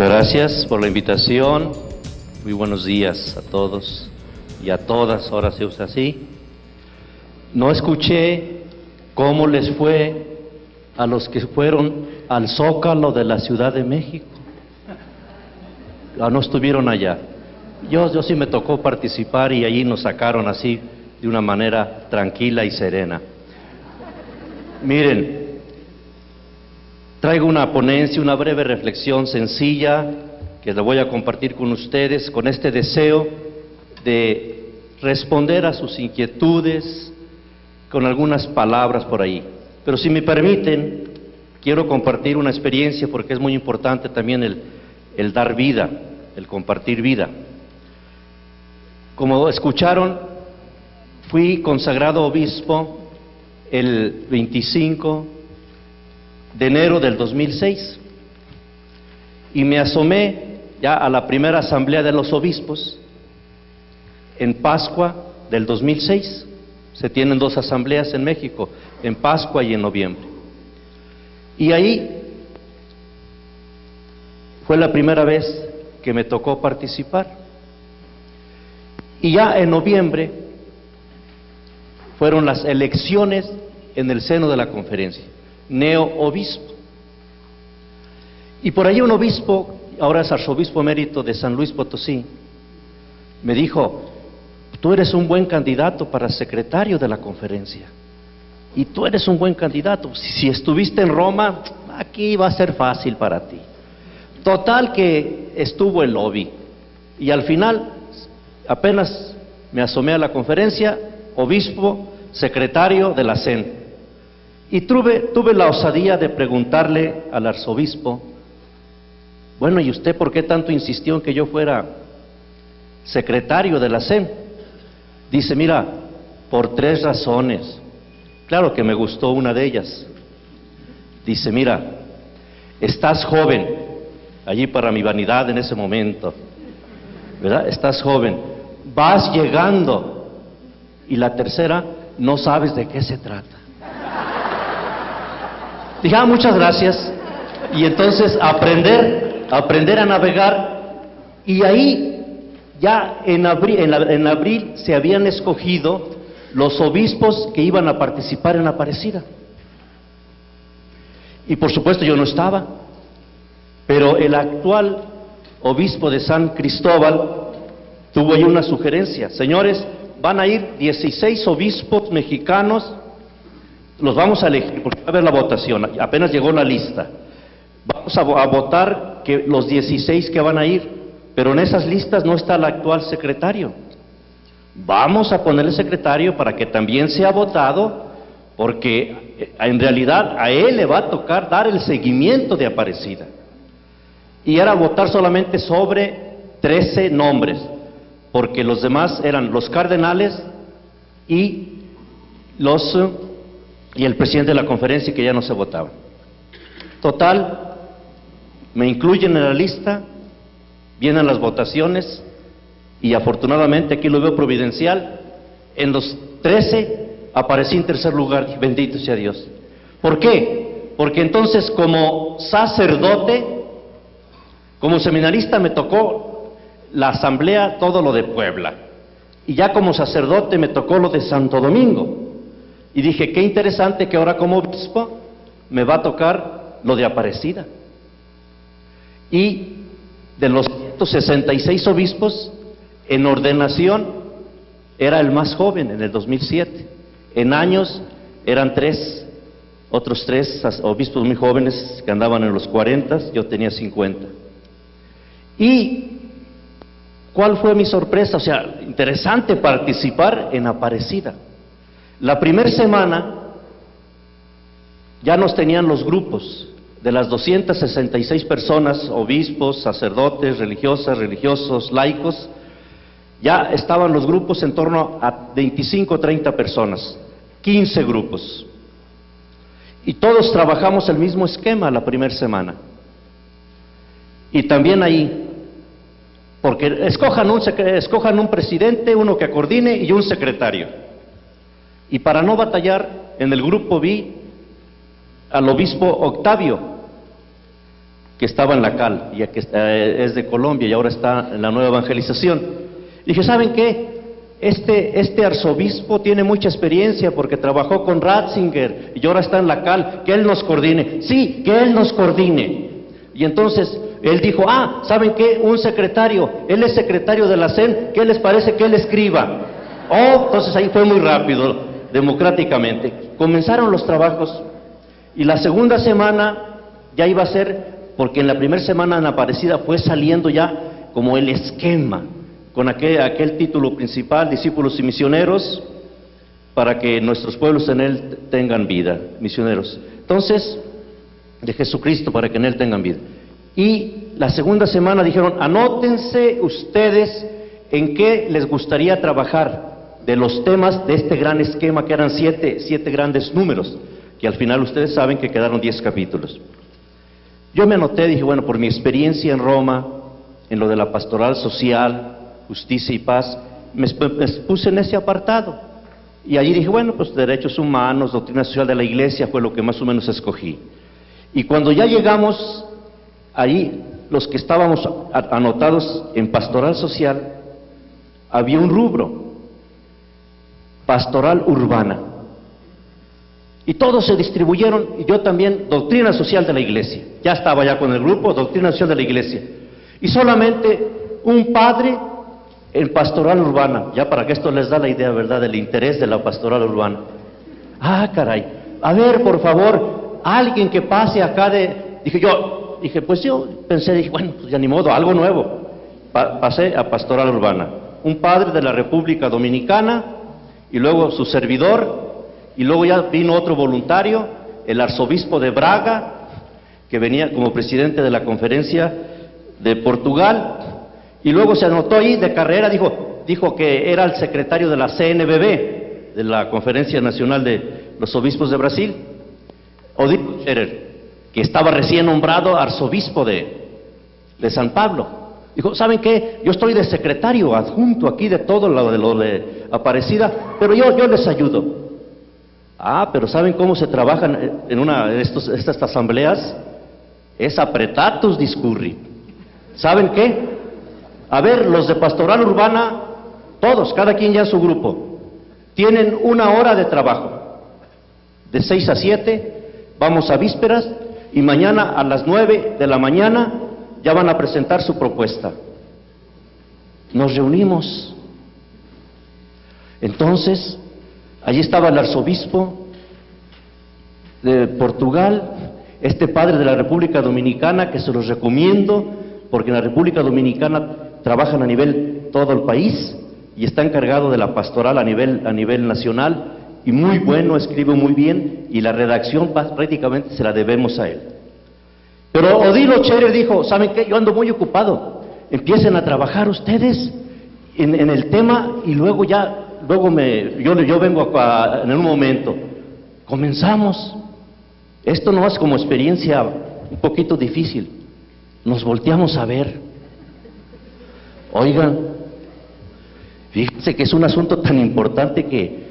Muchas gracias por la invitación. Muy buenos días a todos y a todas, ahora se usa así. No escuché cómo les fue a los que fueron al Zócalo de la Ciudad de México. Ah, no estuvieron allá. Yo, yo sí me tocó participar y allí nos sacaron así de una manera tranquila y serena. Miren, traigo una ponencia, una breve reflexión sencilla que la voy a compartir con ustedes con este deseo de responder a sus inquietudes con algunas palabras por ahí. Pero si me permiten, quiero compartir una experiencia porque es muy importante también el, dar vida, el compartir vida. Como escucharon, fui consagrado obispo el 25 de enero del 2006 y me asomé ya a la primera asamblea de los obispos en Pascua del 2006. Se tienen dos asambleas en México, en Pascua y en noviembre. Y ahí fue la primera vez que me tocó participar. Y ya en noviembre fueron las elecciones en el seno de la conferencia, neo-obispo. Y por ahí un obispo, ahora es arzobispo emérito de San Luis Potosí, me dijo, tú eres un buen candidato para secretario de la conferencia. Y tú eres un buen candidato. Si estuviste en Roma, aquí va a ser fácil para ti. Total que estuvo el lobby. Y al final, apenas me asomé a la conferencia, obispo, secretario de la CEN. Y tuve, la osadía de preguntarle al arzobispo, bueno, ¿y usted por qué tanto insistió en que yo fuera secretario de la CEN? Dice, mira, por tres razones. Claro que me gustó una de ellas. Dice, mira, estás joven, allí para mi vanidad en ese momento, ¿verdad? Estás joven, vas llegando. Y la tercera, no sabes de qué se trata. Dije, ah, muchas gracias. Y entonces aprender, aprender a navegar. Y ahí ya en abril, en, abril se habían escogido los obispos que iban a participar en la Aparecida. Y por supuesto yo no estaba, pero el actual obispo de San Cristóbal tuvo ahí una sugerencia. Señores, van a ir 16 obispos mexicanos, los vamos a elegir, porque va a haber la votación, apenas llegó la lista. Vamos a, a votar que los 16 que van a ir, pero en esas listas no está el actual secretario. Vamos a ponerle secretario para que también sea votado, porque eh, en realidad a él le va a tocar dar el seguimiento de Aparecida. Y era votar solamente sobre 13 nombres, porque los demás eran los cardenales y los y el presidente de la conferencia que ya no se votaba. Total, me incluyen en la lista, vienen las votaciones y afortunadamente aquí lo veo providencial, en los 13 aparecí en tercer lugar, bendito sea Dios. ¿Por qué? Porque entonces como sacerdote, como seminarista me tocó la asamblea, todo lo de Puebla. Y ya como sacerdote me tocó lo de Santo Domingo. Y dije, qué interesante que ahora como obispo me va a tocar lo de Aparecida. Y de los 166 obispos, en ordenación era el más joven en el 2007. En años eran tres, otros tres obispos muy jóvenes que andaban en los 40, yo tenía 50. Y ¿cuál fue mi sorpresa? O sea, interesante participar en Aparecida. La primera semana ya nos tenían los grupos, de las 266 personas, obispos, sacerdotes, religiosas, religiosos, laicos, ya estaban los grupos en torno a 25 o 30 personas, 15 grupos. Y todos trabajamos el mismo esquema la primera semana. Y también ahí, porque escojan un, escojan un presidente, uno que coordine y un secretario. Y para no batallar, en el grupo vi al obispo Octavio, que estaba en la cal, ya que eh, es de Colombia y ahora está en la nueva evangelización. Dije, ¿saben qué? Este, este arzobispo tiene mucha experiencia porque trabajó con Ratzinger y ahora está en la cal, que él nos coordine. Sí, que él nos coordine. Y entonces él dijo, ah, ¿saben qué? Un secretario, él es secretario de la CEN, ¿qué les parece que él escriba? Oh, entonces ahí fue muy rápido, democráticamente. Comenzaron los trabajos y la segunda semana ya iba a ser porque en la primera semana en Aparecida fue saliendo ya como el esquema, con aquel, aquel título principal, discípulos y misioneros, para que nuestros pueblos en él tengan vida, misioneros. Entonces, de Jesucristo para que en él tengan vida. Y la segunda semana dijeron, anótense ustedes en qué les gustaría trabajar de los temas de este gran esquema que eran siete, siete grandes números, que al final ustedes saben que quedaron diez capítulos. Yo me anoté, dije, bueno, por mi experiencia en Roma, en lo de la pastoral social, justicia y paz, me, puse en ese apartado. Y allí dije, bueno, pues derechos humanos, doctrina social de la iglesia fue lo que más o menos escogí. Y cuando ya llegamos ahí, los que estábamos anotados en pastoral social, había un rubro, pastoral urbana. Y todos se distribuyeron, y yo también, doctrina social de la iglesia. Ya estaba ya con el grupo, doctrina social de la iglesia. Y solamente un padre en pastoral urbana, ya para que esto les da la idea, ¿verdad?, del interés de la pastoral urbana. Ah, caray, a ver, por favor, alguien que pase acá de... Dije yo, dije, pues yo pensé, dije, bueno, pues ya ni modo, algo nuevo. pasé a pastoral urbana. Un padre de la República Dominicana y luego su servidor y luego ya vino otro voluntario, el arzobispo de Braga, que venía como presidente de la conferencia de Portugal, y luego se anotó ahí de carrera, dijo, dijo que era el secretario de la CNBB, de la Conferencia Nacional de los Obispos de Brasil, Odilo Scherer, que estaba recién nombrado arzobispo de, de San Pablo. Dijo, ¿saben qué? Yo estoy de secretario adjunto aquí de todo lo de lo de Aparecida, pero yo, yo les ayudo. Ah, pero ¿saben cómo se trabajan en una de estas asambleas? Es apretatus discurri. ¿Saben qué? A ver, los de pastoral urbana, todos, cada quien ya en su grupo, tienen una hora de trabajo. De seis a siete, vamos a vísperas y mañana a las nueve de la mañana ya van a presentar su propuesta. Nos reunimos. Entonces, Allí estaba el arzobispo de Portugal, este padre de la República Dominicana, que se los recomiendo, porque en la República Dominicana trabajan a nivel todo el país y está encargado de la pastoral a nivel, a nivel nacional, y muy bueno, escribe muy bien, y la redacción prácticamente se la debemos a él. Pero Odilo Chere dijo, ¿saben qué? Yo ando muy ocupado, empiecen a trabajar ustedes en, el tema y luego ya luego me, yo, vengo acá en un momento. Comenzamos. Esto no es como experiencia un poquito difícil. Nos volteamos a ver. Oigan, fíjense que es un asunto tan importante que,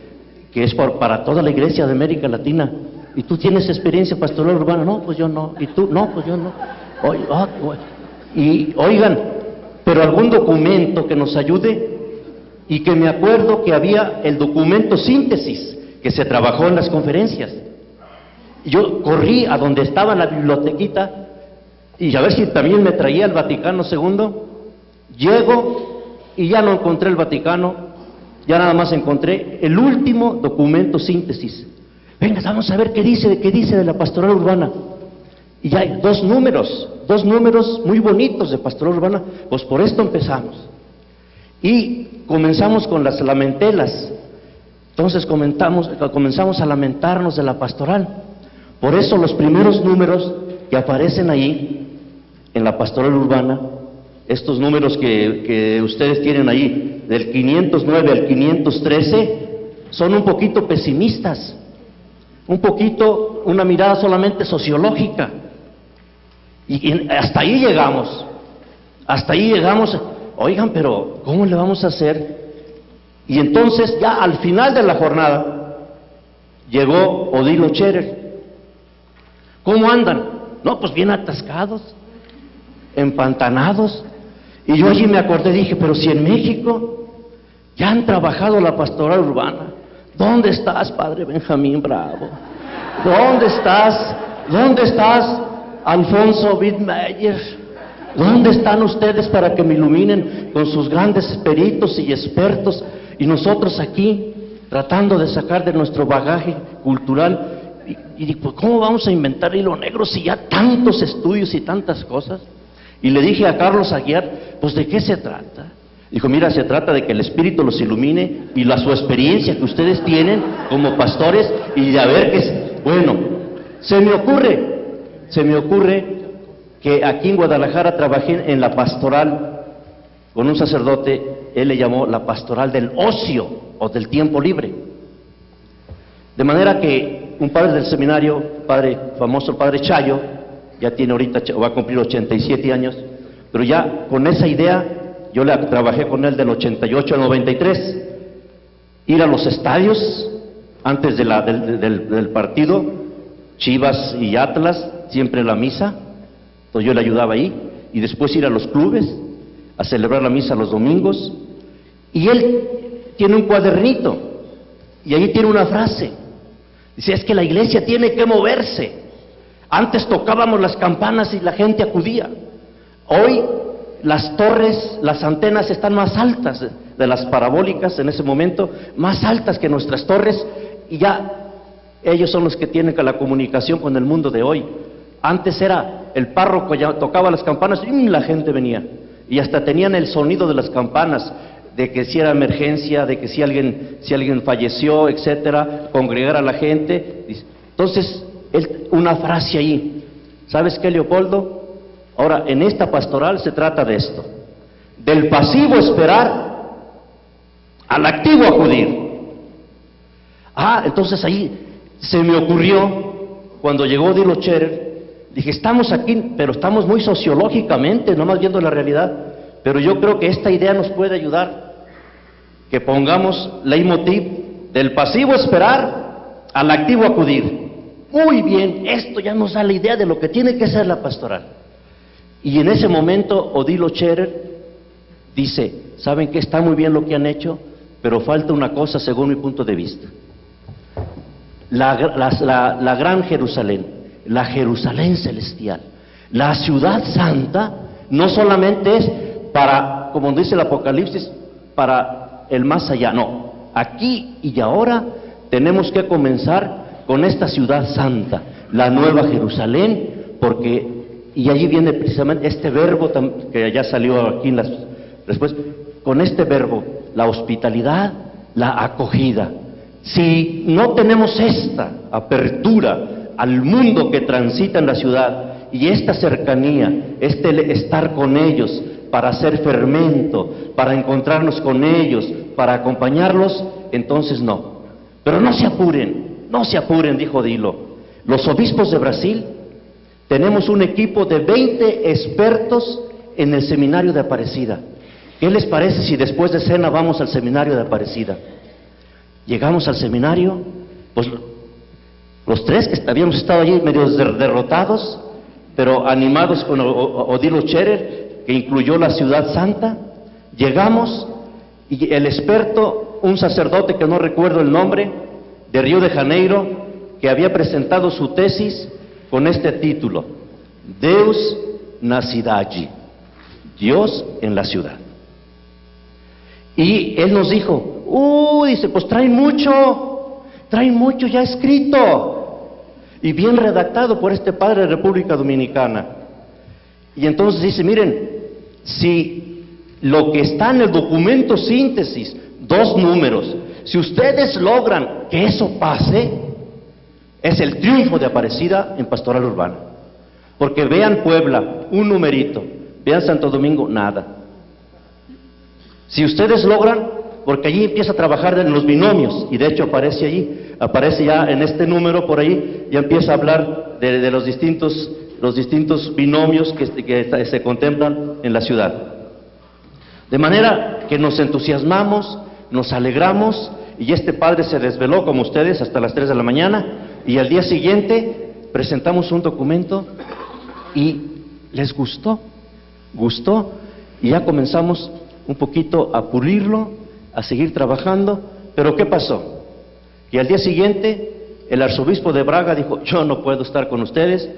que es para toda la iglesia de América Latina. ¿Y tú tienes experiencia pastoral urbana? No, pues yo no. ¿Y tú? No, pues yo no. Ah, y oigan, pero algún documento que nos ayude y que me acuerdo que había el documento síntesis que se trabajó en las conferencias. Yo corrí a donde estaba la bibliotequita y a ver si también me traía el Vaticano II. Llego y ya no encontré el Vaticano, ya nada más encontré el último documento síntesis. Venga, vamos a ver qué dice, qué dice de la pastoral urbana. Y ya hay dos números, dos números muy bonitos de pastoral urbana, pues por esto empezamos. Y comenzamos con las lamentelas. Entonces comenzamos a lamentarnos de la pastoral. Por eso los primeros números que aparecen ahí, en la pastoral urbana, estos números que, que ustedes tienen ahí, del 509 al 513, son un poquito pesimistas, un poquito, una mirada solamente sociológica. Y hasta ahí llegamos, hasta ahí llegamos Oigan, pero ¿cómo le vamos a hacer? Y entonces ya al final de la jornada llegó Odilo Cherer. ¿Cómo andan? No, pues bien atascados. empantanados. Y yo allí me acordé, dije, pero si en México ya han trabajado la pastoral urbana, ¿dónde estás, Padre Benjamín Bravo? ¿Dónde estás? ¿Dónde estás, Alfonso Wittmeyer? ¿Dónde están ustedes para que me iluminen con sus grandes peritos y expertos? Y nosotros aquí tratando de sacar de nuestro bagaje cultural. Y, digo, pues, ¿cómo vamos a inventar hilo negro si ya tantos estudios y tantas cosas? Y le dije a Carlos Aguiar, pues ¿de qué se trata? Dijo, mira, se trata de que el Espíritu los ilumine y la su experiencia que ustedes tienen como pastores y de a ver qué es. Bueno, se me ocurre, se me ocurre que aquí en Guadalajara trabajé en la pastoral con un sacerdote, él le llamó la pastoral del ocio o del tiempo libre. De manera que un padre del seminario, padre famoso, padre Chayo, ya tiene ahorita, va a cumplir 87 años, pero ya con esa idea yo le trabajé con él del 88 al 93, ir a los estadios antes de la, del, del partido, Chivas y Atlas, siempre la misa, entonces yo le ayudaba ahí, y después ir a los clubes a celebrar la misa los domingos, y él tiene un cuadernito, y ahí tiene una frase, dice, es que la iglesia tiene que moverse, antes tocábamos las campanas y la gente acudía, hoy las torres, las antenas están más altas de las parabólicas en ese momento, más altas que nuestras torres, y ya ellos son los que tienen la comunicación con el mundo de hoy. Antes era el párroco ya tocaba las campanas y la gente venía. Y hasta tenían el sonido de las campanas, de que si era emergencia, de que si alguien, si alguien falleció, etcétera, congregar a la gente. Entonces, una frase ahí. ¿Sabes qué, Leopoldo? Ahora, en esta pastoral se trata de esto. Del pasivo esperar al activo acudir. Ah, entonces ahí se me ocurrió, cuando llegó Dilo Cherer, Dije, estamos aquí, pero estamos muy sociológicamente, no más viendo la realidad. Pero yo creo que esta idea nos puede ayudar. Que pongamos leitmotiv del pasivo esperar al activo acudir. Muy bien, esto ya nos da la idea de lo que tiene que ser la pastoral. Y en ese momento Odilo Scherer dice, ¿saben que está muy bien lo que han hecho? Pero falta una cosa según mi punto de vista. La, la gran Jerusalén la Jerusalén celestial. La ciudad santa no solamente es para, como dice el Apocalipsis, para el más allá, no. Aquí y ahora tenemos que comenzar con esta ciudad santa, la nueva Jerusalén, porque, y allí viene precisamente este verbo que ya salió aquí después, con este verbo, la hospitalidad, la acogida. Si no tenemos esta apertura al mundo que transita en la ciudad y esta cercanía, este estar con ellos para hacer fermento, para encontrarnos con ellos, para acompañarlos, entonces no. Pero no se apuren, no se apuren, dijo Dilo. Los obispos de Brasil tenemos un equipo de 20 expertos en el seminario de Aparecida. ¿Qué les parece si después de cena vamos al seminario de Aparecida? Llegamos al seminario, pues los tres que habíamos estado allí medio derrotados, pero animados con Odilo Scherer, que incluyó la ciudad santa, llegamos y el experto, un sacerdote que no recuerdo el nombre, de Río de Janeiro, que había presentado su tesis con este título, Deus na cidade, Dios en la ciudad. Y él nos dijo, uh, dice, pues traen mucho, traen mucho ya escrito y bien redactado por este padre de República Dominicana. Y entonces dice, miren, si lo que está en el documento síntesis, dos números, si ustedes logran que eso pase, es el triunfo de Aparecida en Pastoral Urbana. Porque vean Puebla, un numerito, vean Santo Domingo, nada. Si ustedes logran, porque allí empieza a trabajar en los binomios, y de hecho aparece allí, aparece ya en este número por ahí, ya empieza a hablar de, los, distintos, los distintos binomios que, que se contemplan en la ciudad. De manera que nos entusiasmamos, nos alegramos, y este padre se desveló como ustedes hasta las 3 de la mañana, y al día siguiente presentamos un documento y les gustó. gustó y ya comenzamos un poquito a pulirlo, a seguir trabajando, pero ¿qué pasó? Y al día siguiente el arzobispo de Braga dijo, yo no puedo estar con ustedes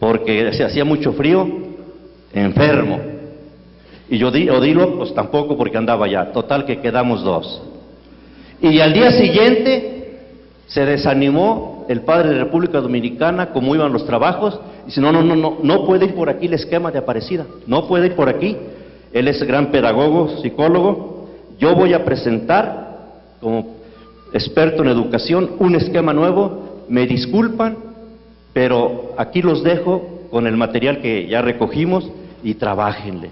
porque se hacía mucho frío, enfermo. Y yo Odilo, pues tampoco porque andaba ya, total que quedamos dos. Y al día siguiente se desanimó el padre de República Dominicana, cómo iban los trabajos, y dice, no, no, no, no, no puede ir por aquí el esquema de Aparecida, no puede ir por aquí. Él es gran pedagogo, psicólogo. Yo voy a presentar como experto en educación un esquema nuevo. Me disculpan, pero aquí los dejo con el material que ya recogimos y trabajenle.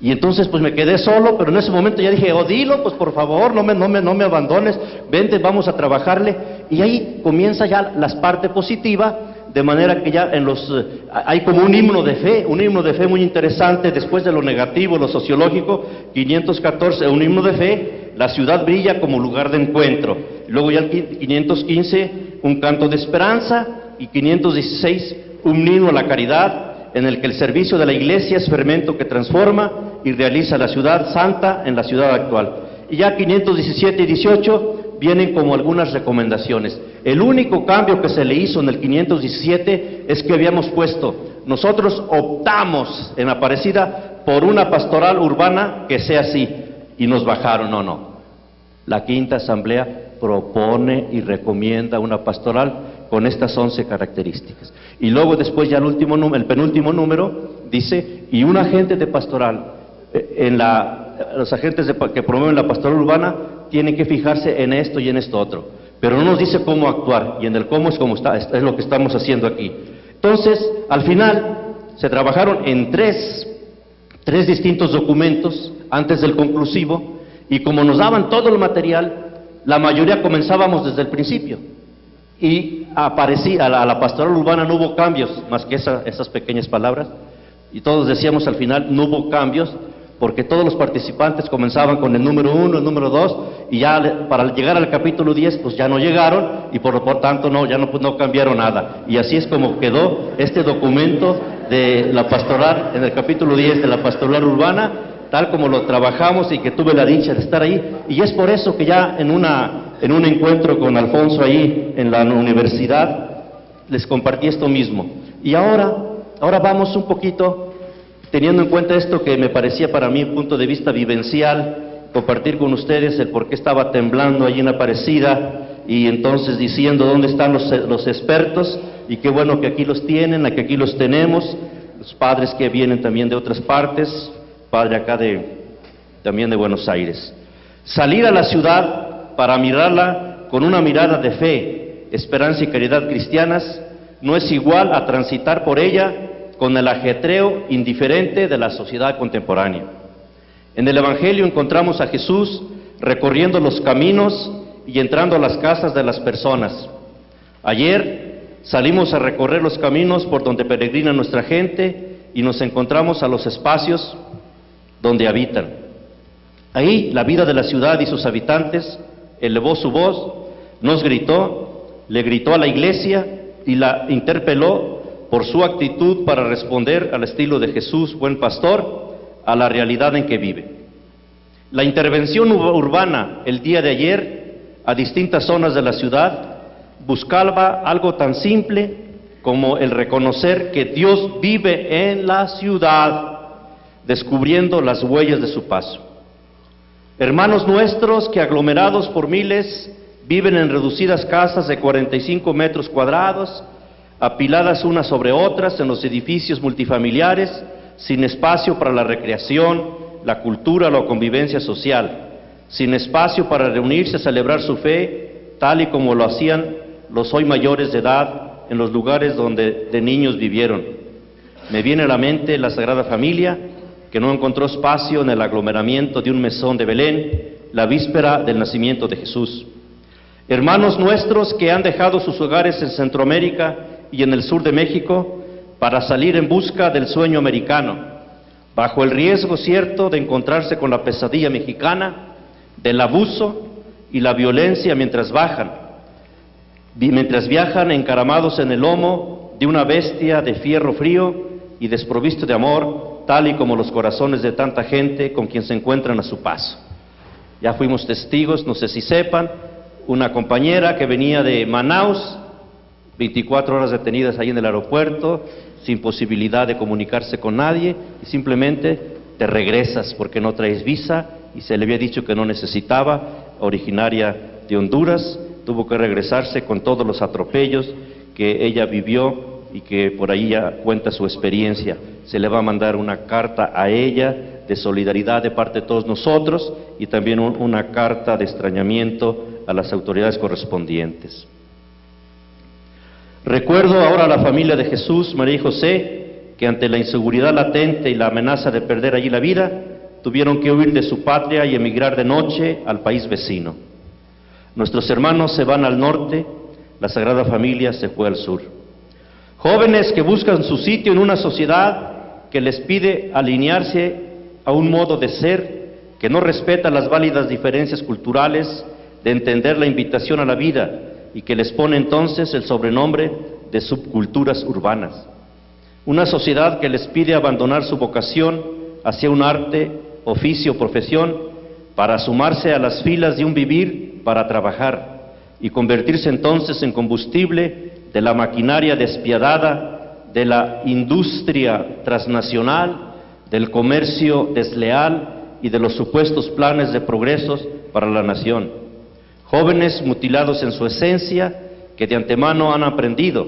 Y entonces pues me quedé solo, pero en ese momento ya dije, Odilo, pues por favor, no me, no me, no me abandones, vente, vamos a trabajarle. Y ahí comienza ya la parte positiva, de manera que ya en los, eh, hay como un himno de fe, un himno de fe muy interesante, después de lo negativo, lo sociológico, 514, un himno de fe, la ciudad brilla como lugar de encuentro. Luego ya el 515, un canto de esperanza, y 516, un himno a la caridad, en el que el servicio de la iglesia es fermento que transforma y realiza la ciudad santa en la ciudad actual. Y ya 517 y 18 vienen como algunas recomendaciones. El único cambio que se le hizo en el 517 es que habíamos puesto, nosotros optamos en Aparecida por una pastoral urbana que sea así, y nos bajaron, no, no. La quinta asamblea propone y recomienda una pastoral con estas once características. Y luego después ya el, último, el penúltimo número dice, y un agente de pastoral, eh, en la, los agentes que promueven la pastoral urbana tienen que fijarse en esto y en esto otro, pero no nos dice cómo actuar, y en el cómo es, como está, es lo que estamos haciendo aquí. Entonces, al final, se trabajaron en tres, tres distintos documentos antes del conclusivo, y como nos daban todo el material, la mayoría comenzábamos desde el principio. Y aparecía, a la, pastoral urbana no hubo cambios, más que esas pequeñas palabras. Y todos decíamos al final, no hubo cambios, porque todos los participantes comenzaban con el número uno, el número dos, y ya para llegar al capítulo 10, pues ya no llegaron, y por, por tanto no, ya no, pues no cambiaron nada. Y así es como quedó este documento de la pastoral, en el capítulo 10 de la pastoral urbana, tal como lo trabajamos y que tuve la dicha de estar ahí. Y es por eso que ya en, una, en un encuentro con Alfonso ahí en la universidad, les compartí esto mismo. Y ahora, ahora vamos un poquito, teniendo en cuenta esto que me parecía para mí un punto de vista vivencial, compartir con ustedes el por qué estaba temblando allí en Aparecida y entonces diciendo dónde están los, los expertos y qué bueno que aquí los tienen, que aquí los tenemos, los padres que vienen también de otras partes, padre acá de, también de Buenos Aires. Salir a la ciudad para mirarla con una mirada de fe, esperanza y caridad cristianas no es igual a transitar por ella con el ajetreo indiferente de la sociedad contemporánea. En el Evangelio encontramos a Jesús recorriendo los caminos y entrando a las casas de las personas. Ayer salimos a recorrer los caminos por donde peregrina nuestra gente y nos encontramos a los espacios donde habitan. Ahí la vida de la ciudad y sus habitantes elevó su voz, nos gritó, le gritó a la iglesia y la interpeló por su actitud para responder al estilo de Jesús, buen pastor, a la realidad en que vive. La intervención urbana el día de ayer a distintas zonas de la ciudad buscaba algo tan simple como el reconocer que Dios vive en la ciudad descubriendo las huellas de su paso. Hermanos nuestros que aglomerados por miles viven en reducidas casas de 45 metros cuadrados, apiladas unas sobre otras en los edificios multifamiliares, sin espacio para la recreación, la cultura la convivencia social, sin espacio para reunirse a celebrar su fe, tal y como lo hacían los hoy mayores de edad en los lugares donde de niños vivieron. Me viene a la mente la Sagrada Familia, que no encontró espacio en el aglomeramiento de un mesón de Belén la víspera del nacimiento de Jesús. Hermanos nuestros que han dejado sus hogares en Centroamérica y en el sur de México para salir en busca del sueño americano, bajo el riesgo cierto de encontrarse con la pesadilla mexicana, del abuso y la violencia mientras bajan, mientras viajan encaramados en el lomo de una bestia de fierro frío y desprovisto de amor, tal y como los corazones de tanta gente con quien se encuentran a su paso. Ya fuimos testigos, no sé si sepan, una compañera que venía de Manaus, 24 horas detenidas ahí en el aeropuerto, sin posibilidad de comunicarse con nadie, y simplemente te regresas porque no traes visa, y se le había dicho que no necesitaba, originaria de Honduras, tuvo que regresarse con todos los atropellos que ella vivió y que por ahí ya cuenta su experiencia. Se le va a mandar una carta a ella de solidaridad de parte de todos nosotros y también una carta de extrañamiento a las autoridades correspondientes. Recuerdo ahora a la familia de Jesús, María y José, que ante la inseguridad latente y la amenaza de perder allí la vida, tuvieron que huir de su patria y emigrar de noche al país vecino. Nuestros hermanos se van al norte, la Sagrada Familia se fue al sur. Jóvenes que buscan su sitio en una sociedad que les pide alinearse a un modo de ser que no respeta las válidas diferencias culturales, de entender la invitación a la vida y que les pone entonces el sobrenombre de subculturas urbanas. Una sociedad que les pide abandonar su vocación hacia un arte, oficio, o profesión, para sumarse a las filas de un vivir para trabajar y convertirse entonces en combustible de la maquinaria despiadada, de la industria transnacional, del comercio desleal y de los supuestos planes de progresos para la nación. Jóvenes mutilados en su esencia que de antemano han aprendido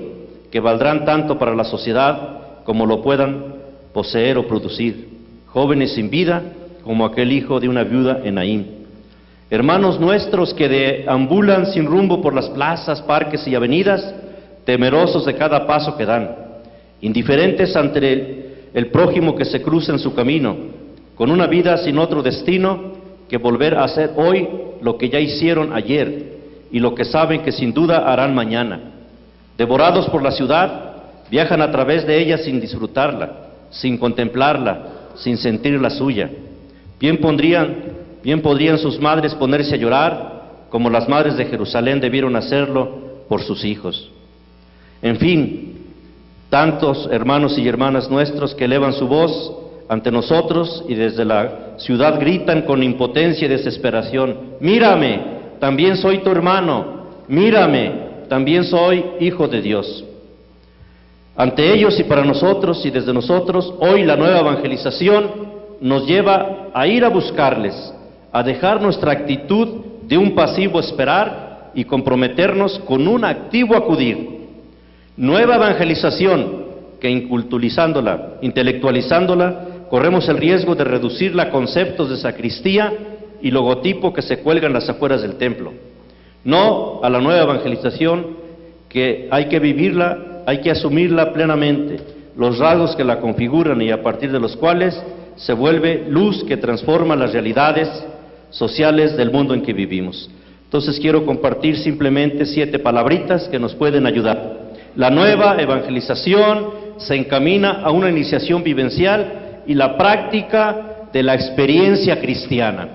que valdrán tanto para la sociedad como lo puedan poseer o producir, jóvenes sin vida como aquel hijo de una viuda en Naín. Hermanos nuestros que deambulan sin rumbo por las plazas, parques y avenidas, temerosos de cada paso que dan, indiferentes ante el, el prójimo que se cruza en su camino, con una vida sin otro destino que volver a hacer hoy lo que ya hicieron ayer y lo que saben que sin duda harán mañana. Devorados por la ciudad, Viajan a través de ella sin disfrutarla, sin contemplarla, sin sentir la suya. Bien, pondrían, bien podrían sus madres ponerse a llorar, como las madres de Jerusalén debieron hacerlo por sus hijos. En fin, tantos hermanos y hermanas nuestros que elevan su voz ante nosotros y desde la ciudad gritan con impotencia y desesperación, mírame, también soy tu hermano, mírame, también soy hijo de Dios. Ante ellos y para nosotros y desde nosotros, hoy la nueva evangelización nos lleva a ir a buscarles, a dejar nuestra actitud de un pasivo esperar y comprometernos con un activo acudir. Nueva evangelización que inculturizándola, intelectualizándola, corremos el riesgo de reducirla a conceptos de sacristía y logotipo que se cuelgan las afueras del templo. No a la nueva evangelización que hay que vivirla hay que asumirla plenamente, los rasgos que la configuran y a partir de los cuales se vuelve luz que transforma las realidades sociales del mundo en que vivimos. Entonces quiero compartir simplemente siete palabritas que nos pueden ayudar. La nueva evangelización se encamina a una iniciación vivencial y la práctica de la experiencia cristiana.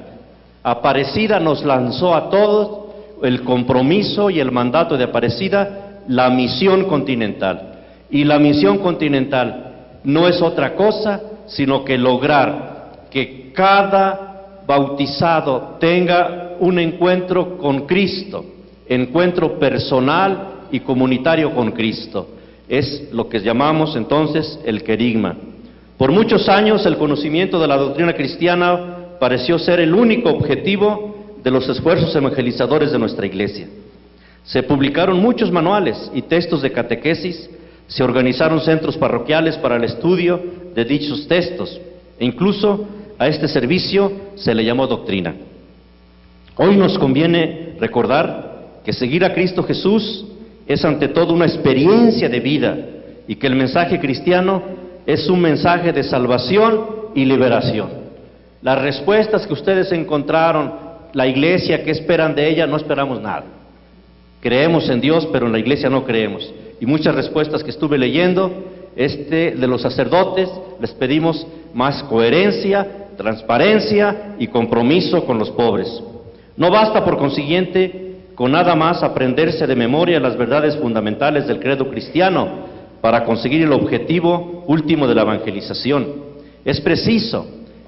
Aparecida nos lanzó a todos el compromiso y el mandato de Aparecida la misión continental. Y la misión continental no es otra cosa sino que lograr que cada bautizado tenga un encuentro con Cristo, encuentro personal y comunitario con Cristo. Es lo que llamamos entonces el querigma. Por muchos años el conocimiento de la doctrina cristiana pareció ser el único objetivo de los esfuerzos evangelizadores de nuestra iglesia. Se publicaron muchos manuales y textos de catequesis, se organizaron centros parroquiales para el estudio de dichos textos e incluso a este servicio se le llamó doctrina. Hoy nos conviene recordar que seguir a Cristo Jesús es ante todo una experiencia de vida y que el mensaje cristiano es un mensaje de salvación y liberación. Las respuestas que ustedes encontraron, la iglesia, que esperan de ella? No esperamos nada. Creemos en Dios, pero en la iglesia no creemos. Y muchas respuestas que estuve leyendo, este de los sacerdotes, les pedimos más coherencia, transparencia y compromiso con los pobres. No basta, por consiguiente, con nada más aprenderse de memoria las verdades fundamentales del credo cristiano para conseguir el objetivo último de la evangelización. Es preciso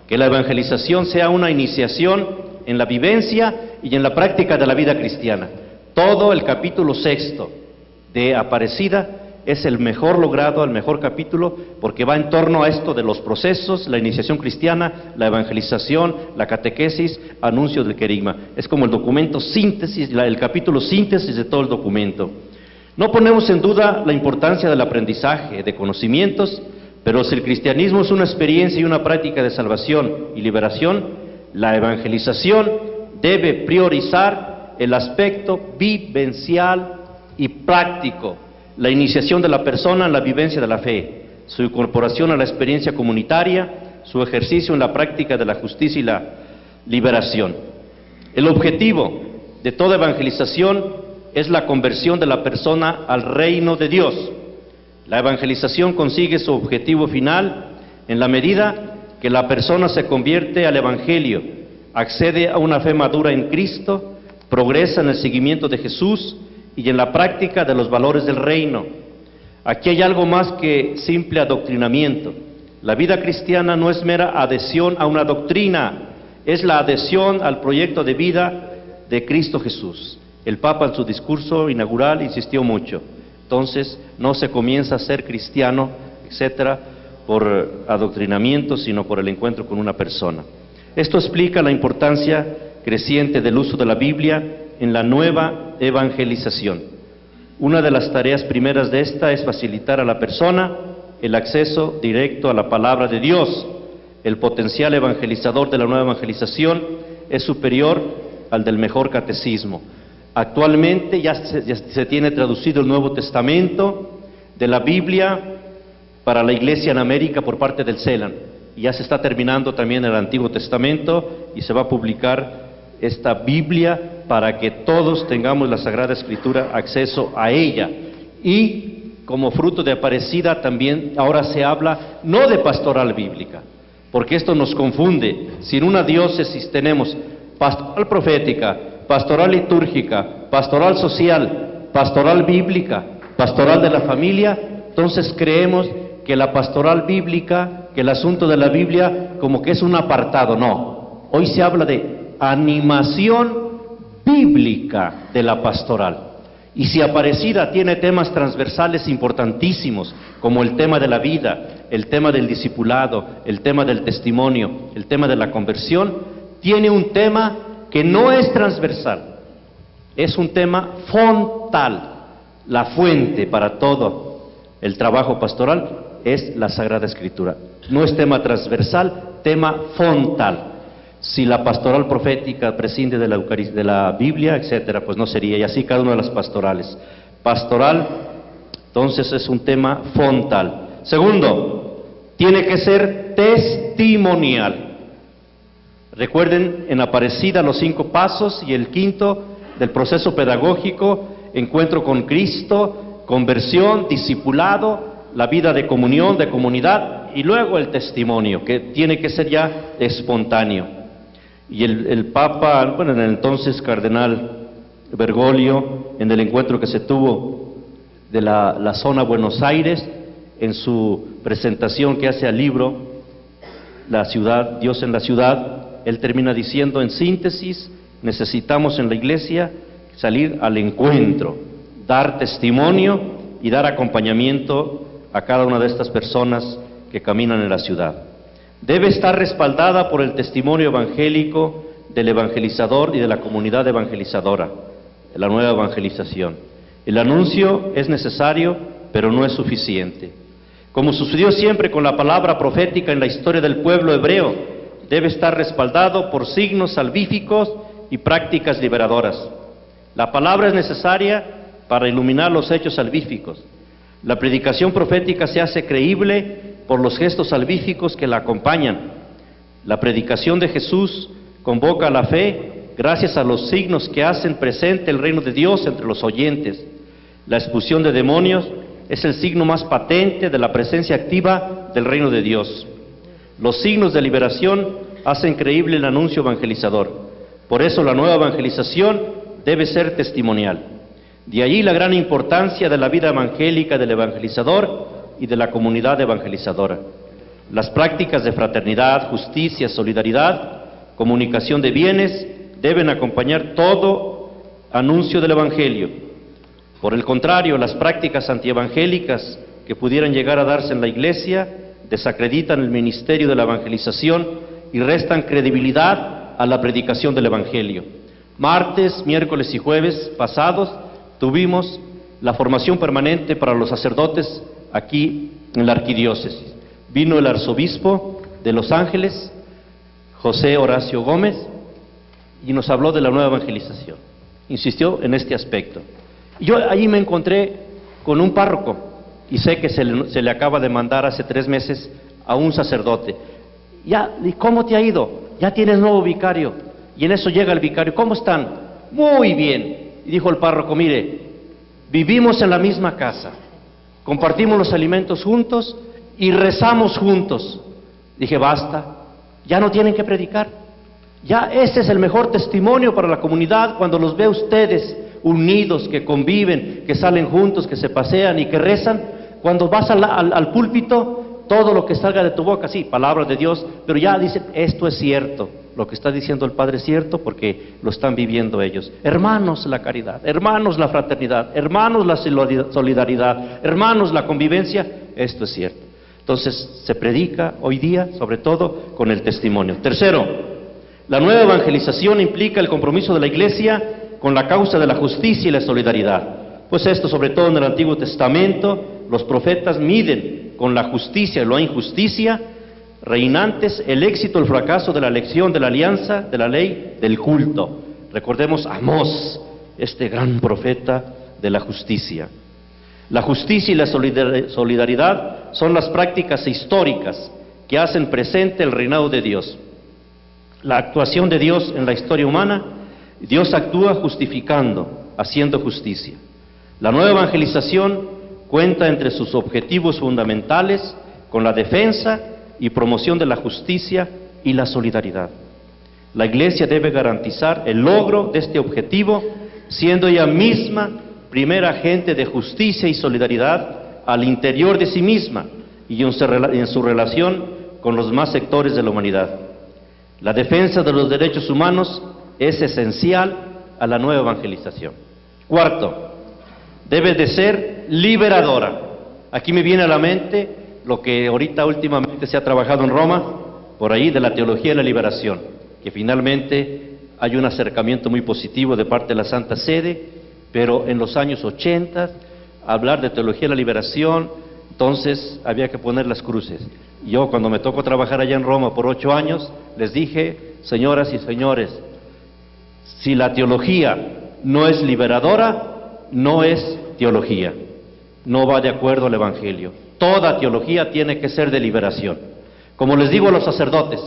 que la evangelización sea una iniciación en la vivencia y en la práctica de la vida cristiana. Todo el capítulo sexto de Aparecida es el mejor logrado, el mejor capítulo, porque va en torno a esto de los procesos, la iniciación cristiana, la evangelización, la catequesis, anuncio del querigma. Es como el documento síntesis, el capítulo síntesis de todo el documento. No ponemos en duda la importancia del aprendizaje, de conocimientos, pero si el cristianismo es una experiencia y una práctica de salvación y liberación, la evangelización debe priorizar el aspecto vivencial y práctico la iniciación de la persona en la vivencia de la fe, su incorporación a la experiencia comunitaria, su ejercicio en la práctica de la justicia y la liberación. El objetivo de toda evangelización es la conversión de la persona al reino de Dios. La evangelización consigue su objetivo final en la medida que la persona se convierte al Evangelio, accede a una fe madura en Cristo, progresa en el seguimiento de Jesús y en la práctica de los valores del reino. Aquí hay algo más que simple adoctrinamiento. La vida cristiana no es mera adhesión a una doctrina, es la adhesión al proyecto de vida de Cristo Jesús. El Papa en su discurso inaugural insistió mucho. Entonces, no se comienza a ser cristiano, etcétera, por adoctrinamiento, sino por el encuentro con una persona. Esto explica la importancia creciente del uso de la Biblia en la nueva evangelización. Una de las tareas primeras de esta es facilitar a la persona el acceso directo a la palabra de Dios. El potencial evangelizador de la nueva evangelización es superior al del mejor catecismo. Actualmente ya se, tiene traducido el Nuevo Testamento de la Biblia para la iglesia en América por parte del CELAN. Ya se está terminando también el Antiguo Testamento y se va a publicar esta Biblia para que todos tengamos la Sagrada Escritura acceso a ella. Y como fruto de aparecida también ahora se habla no de pastoral bíblica, porque esto nos confunde. Si en una diócesis tenemos pastoral profética, pastoral litúrgica, pastoral social, pastoral bíblica, pastoral de la familia, entonces creemos que la pastoral bíblica, que el asunto de la Biblia como que es un apartado, no. Hoy se habla de animación bíblica de la pastoral. Y si Aparecida tiene temas transversales importantísimos, como el tema de la vida, el tema del discipulado, el tema del testimonio, el tema de la conversión, tiene un tema que no es transversal, es un tema fontal. La fuente para todo el trabajo pastoral es la Sagrada Escritura. No es tema transversal, tema fontal. Si la pastoral profética prescinde de la, de la Biblia, etcétera, pues no sería. Y así cada una de las pastorales. Pastoral, entonces es un tema fontal. Segundo, tiene que ser testimonial. Recuerden en Aparecida los cinco pasos y el quinto del proceso pedagógico, encuentro con Cristo, conversión, discipulado, la vida de comunión, de comunidad y luego el testimonio, que tiene que ser ya espontáneo. Y el, Papa, bueno, en el entonces cardenal Bergoglio, en el encuentro que se tuvo de la, la zona Buenos Aires, en su presentación que hace al libro La ciudad, Dios en la ciudad, él termina diciendo en síntesis, necesitamos en la iglesia salir al encuentro, dar testimonio y dar acompañamiento a cada una de estas personas que caminan en la ciudad debe estar respaldada por el testimonio evangélico del evangelizador y de la comunidad evangelizadora, la nueva evangelización. El anuncio es necesario, pero no es suficiente. Como sucedió siempre con la palabra profética en la historia del pueblo hebreo, debe estar respaldado por signos salvíficos y prácticas liberadoras. La palabra es necesaria para iluminar los hechos salvíficos. La predicación profética se hace creíble por los gestos salvíficos que la acompañan. La predicación de Jesús convoca a la fe gracias a los signos que hacen presente el reino de Dios entre los oyentes. La expulsión de demonios es el signo más patente de la presencia activa del reino de Dios. Los signos de liberación hacen creíble el anuncio evangelizador. Por eso la nueva evangelización debe ser testimonial. De allí la gran importancia de la vida evangélica del evangelizador y de la comunidad evangelizadora. Las prácticas de fraternidad, justicia, solidaridad, comunicación de bienes deben acompañar todo anuncio del Evangelio. Por el contrario, las prácticas antievangélicas que pudieran llegar a darse en la Iglesia desacreditan el ministerio de la evangelización y restan credibilidad a la predicación del Evangelio. Martes, miércoles y jueves pasados tuvimos la formación permanente para los sacerdotes aquí en la arquidiócesis. Vino el arzobispo de Los Ángeles, José Horacio Gómez, y nos habló de la nueva evangelización. Insistió en este aspecto. Yo allí me encontré con un párroco y sé que se le, se le acaba de mandar hace tres meses a un sacerdote. Ya, ¿y cómo te ha ido? Ya tienes nuevo vicario. Y en eso llega el vicario. ¿Cómo están? Muy bien. Y dijo el párroco, mire, vivimos en la misma casa, compartimos los alimentos juntos y rezamos juntos. Dije, basta, ya no tienen que predicar. Ya ese es el mejor testimonio para la comunidad cuando los ve ustedes unidos, que conviven, que salen juntos, que se pasean y que rezan. Cuando vas al, al, púlpito, todo lo que salga de tu boca, sí, palabras de Dios, pero ya dicen, esto es cierto, lo que está diciendo el Padre es cierto porque lo están viviendo ellos. Hermanos, la caridad, hermanos, la fraternidad, hermanos, la solidaridad, hermanos, la convivencia, esto es cierto. Entonces, se predica hoy día, sobre todo, con el testimonio. Tercero, la nueva evangelización implica el compromiso de la Iglesia con la causa de la justicia y la solidaridad. Pues esto, sobre todo en el Antiguo Testamento, los profetas miden con la justicia y la injusticia reinantes el éxito, el fracaso de la elección, de la alianza, de la ley, del culto. Recordemos a Amós, este gran profeta de la justicia. La justicia y la solidaridad son las prácticas históricas que hacen presente el reinado de Dios. La actuación de Dios en la historia humana, Dios actúa justificando, haciendo justicia. La nueva evangelización cuenta entre sus objetivos fundamentales con la defensa y promoción de la justicia y la solidaridad. La Iglesia debe garantizar el logro de este objetivo, siendo ella misma primer agente de justicia y solidaridad al interior de sí misma y en su relación con los más sectores de la humanidad. La defensa de los derechos humanos es esencial a la nueva evangelización. Cuarto, debe de ser liberadora. Aquí me viene a la mente lo que ahorita últimamente se ha trabajado en Roma, por ahí de la teología de la liberación, que finalmente hay un acercamiento muy positivo de parte de la Santa Sede, pero en los años 80, hablar de teología de la liberación, entonces había que poner las cruces. Yo cuando me tocó trabajar allá en Roma por ocho años, les dije, señoras y señores, si la teología no es liberadora, no es teología, no va de acuerdo al Evangelio. Toda teología tiene que ser de liberación. Como les digo a los sacerdotes,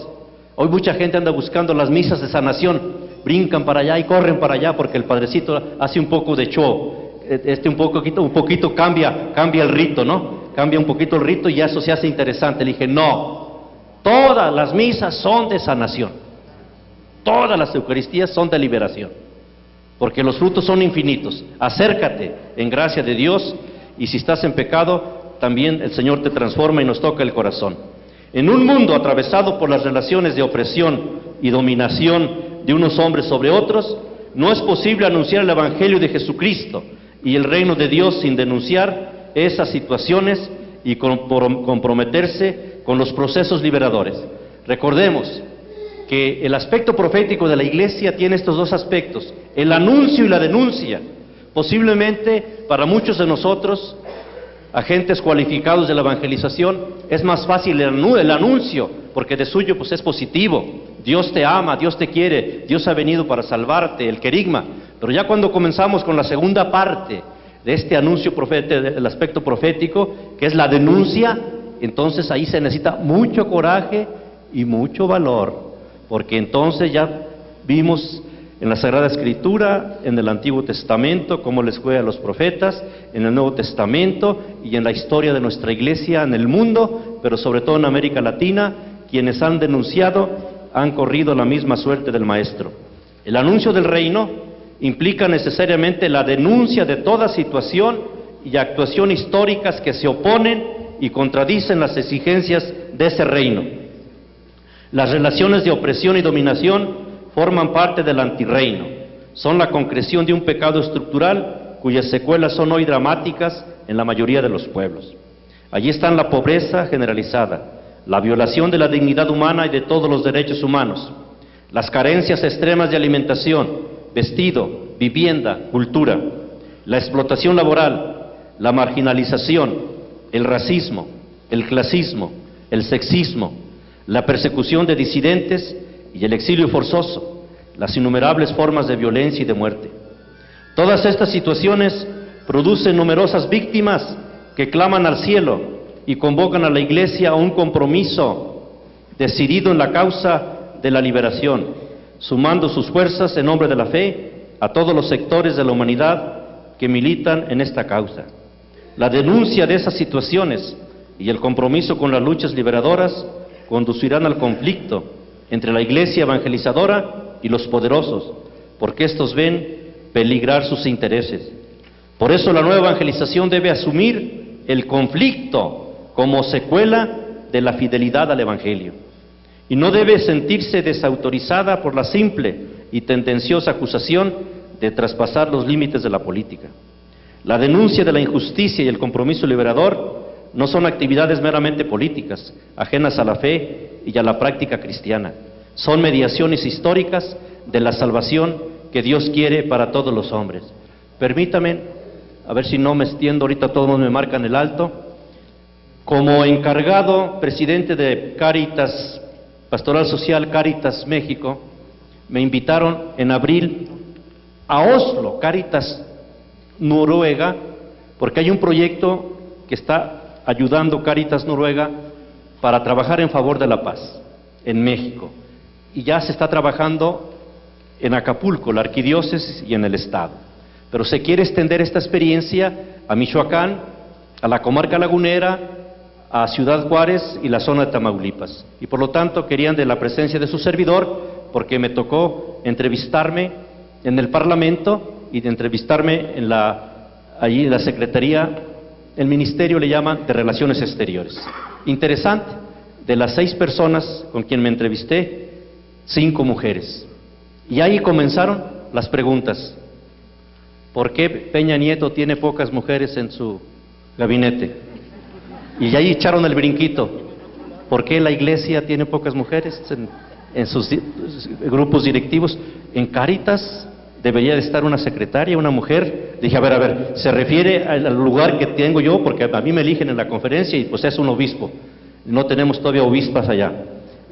hoy mucha gente anda buscando las misas de sanación, brincan para allá y corren para allá porque el padrecito hace un poco de show, este un poquito, un poquito cambia, cambia el rito, ¿no? Cambia un poquito el rito y eso se hace interesante. Le dije, no, todas las misas son de sanación, todas las Eucaristías son de liberación, porque los frutos son infinitos. Acércate en gracia de Dios y si estás en pecado, también el Señor te transforma y nos toca el corazón. En un mundo atravesado por las relaciones de opresión y dominación de unos hombres sobre otros, no es posible anunciar el Evangelio de Jesucristo y el reino de Dios sin denunciar esas situaciones y comprometerse con los procesos liberadores. Recordemos que el aspecto profético de la iglesia tiene estos dos aspectos, el anuncio y la denuncia. Posiblemente para muchos de nosotros agentes cualificados de la evangelización, es más fácil el anuncio, porque de suyo pues es positivo. Dios te ama, Dios te quiere, Dios ha venido para salvarte, el querigma. Pero ya cuando comenzamos con la segunda parte de este anuncio profético, el aspecto profético, que es la denuncia, entonces ahí se necesita mucho coraje y mucho valor, porque entonces ya vimos en la Sagrada Escritura, en el Antiguo Testamento, como les fue a los profetas, en el Nuevo Testamento y en la historia de nuestra iglesia en el mundo, pero sobre todo en América Latina, quienes han denunciado han corrido la misma suerte del Maestro. El anuncio del reino implica necesariamente la denuncia de toda situación y actuación históricas que se oponen y contradicen las exigencias de ese reino. Las relaciones de opresión y dominación forman parte del antirreino. Son la concreción de un pecado estructural cuyas secuelas son hoy dramáticas en la mayoría de los pueblos. Allí están la pobreza generalizada, la violación de la dignidad humana y de todos los derechos humanos, las carencias extremas de alimentación, vestido, vivienda, cultura, la explotación laboral, la marginalización, el racismo, el clasismo, el sexismo, la persecución de disidentes y el exilio forzoso, las innumerables formas de violencia y de muerte. Todas estas situaciones producen numerosas víctimas que claman al cielo y convocan a la Iglesia a un compromiso decidido en la causa de la liberación, sumando sus fuerzas en nombre de la fe a todos los sectores de la humanidad que militan en esta causa. La denuncia de esas situaciones y el compromiso con las luchas liberadoras conducirán al conflicto entre la iglesia evangelizadora y los poderosos, porque estos ven peligrar sus intereses. Por eso la nueva evangelización debe asumir el conflicto como secuela de la fidelidad al Evangelio. Y no debe sentirse desautorizada por la simple y tendenciosa acusación de traspasar los límites de la política. La denuncia de la injusticia y el compromiso liberador no son actividades meramente políticas, ajenas a la fe y a la práctica cristiana. Son mediaciones históricas de la salvación que Dios quiere para todos los hombres. Permítame, a ver si no me extiendo, ahorita todos me marcan el alto. Como encargado presidente de Caritas, Pastoral Social Caritas México, me invitaron en abril a Oslo, Caritas Noruega, porque hay un proyecto que está ayudando Caritas Noruega para trabajar en favor de la paz en México. Y ya se está trabajando en Acapulco, la arquidiócesis y en el Estado. Pero se quiere extender esta experiencia a Michoacán, a la comarca lagunera, a Ciudad Juárez y la zona de Tamaulipas. Y por lo tanto querían de la presencia de su servidor, porque me tocó entrevistarme en el Parlamento y de entrevistarme en la, allí en la Secretaría, el Ministerio le llama de Relaciones Exteriores. Interesante, de las seis personas con quien me entrevisté, cinco mujeres. Y ahí comenzaron las preguntas. ¿Por qué Peña Nieto tiene pocas mujeres en su gabinete? Y ahí echaron el brinquito. ¿Por qué la iglesia tiene pocas mujeres en, en sus grupos directivos? En Caritas debería de estar una secretaria, una mujer. Dije, a ver, a ver, se refiere al lugar que tengo yo, porque a mí me eligen en la conferencia y pues es un obispo. No tenemos todavía obispas allá.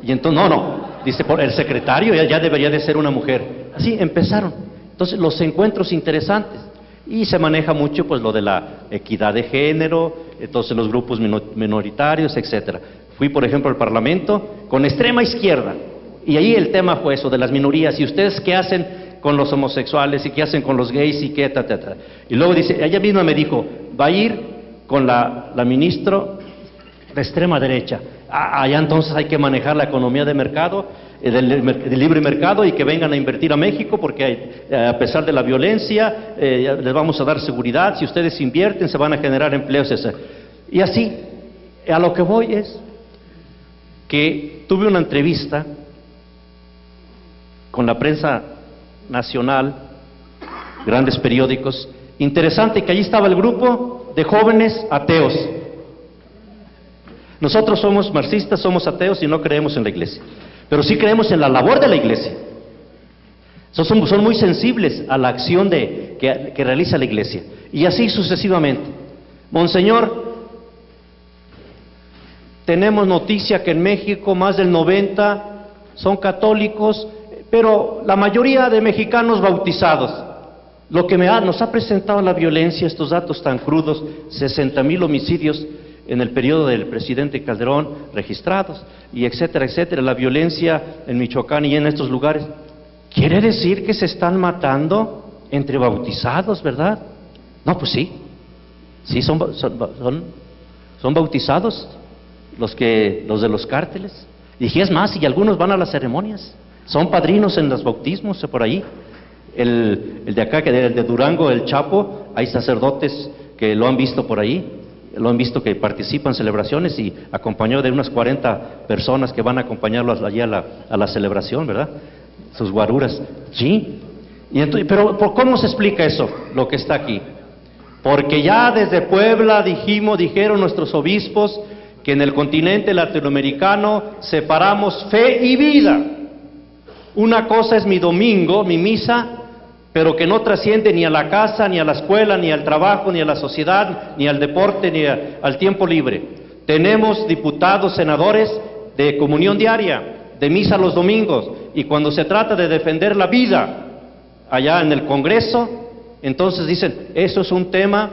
Y entonces, no, no, dice, por el secretario ya, debería de ser una mujer. Así empezaron. Entonces, los encuentros interesantes. Y se maneja mucho pues lo de la equidad de género, entonces los grupos minoritarios, etcétera. Fui, por ejemplo, al Parlamento con extrema izquierda. Y ahí el tema fue eso de las minorías. ¿Y ustedes qué hacen con los homosexuales y qué hacen con los gays y qué, ta, ta, ta. Y luego dice, ella misma me dijo, va a ir con la, la ministra de extrema derecha. Ah, allá entonces hay que manejar la economía de mercado, eh, del, libre mercado y que vengan a invertir a México porque eh, a pesar de la violencia eh, les vamos a dar seguridad, si ustedes invierten se van a generar empleos. Y así, a lo que voy es que tuve una entrevista con la prensa nacional, grandes periódicos. Interesante que allí estaba el grupo de jóvenes ateos. Nosotros somos marxistas, somos ateos y no creemos en la iglesia, pero sí creemos en la labor de la iglesia. Son, son muy sensibles a la acción de, que, que realiza la iglesia. Y así sucesivamente. Monseñor, tenemos noticia que en México más del 90 son católicos pero la mayoría de mexicanos bautizados, lo que me ha, nos ha presentado la violencia, estos datos tan crudos, 60 mil homicidios en el periodo del presidente Calderón registrados, y etcétera, etcétera, la violencia en Michoacán y en estos lugares, quiere decir que se están matando entre bautizados, ¿verdad? No, pues sí, sí son, son, son, son bautizados los, que, los de los cárteles. Y es más, y algunos van a las ceremonias. Son padrinos en los bautismos por ahí. El, de acá, que el de Durango, el Chapo, hay sacerdotes que lo han visto por ahí. lo han visto que participan en celebraciones y acompañó de unas 40 personas que van a acompañarlos allí a la, a la celebración, ¿verdad? Sus guaruras. Sí. Y entonces, pero ¿cómo se explica eso, lo que está aquí? Porque ya desde Puebla dijimos, dijeron nuestros obispos, que en el continente latinoamericano separamos fe y vida. Una cosa es mi domingo, mi misa, pero que no trasciende ni a la casa, ni a la escuela, ni al trabajo, ni a la sociedad, ni al deporte, ni al tiempo libre. Tenemos diputados, senadores de comunión diaria, de misa los domingos, y cuando se trata de defender la vida allá en el Congreso, entonces dicen, eso es un tema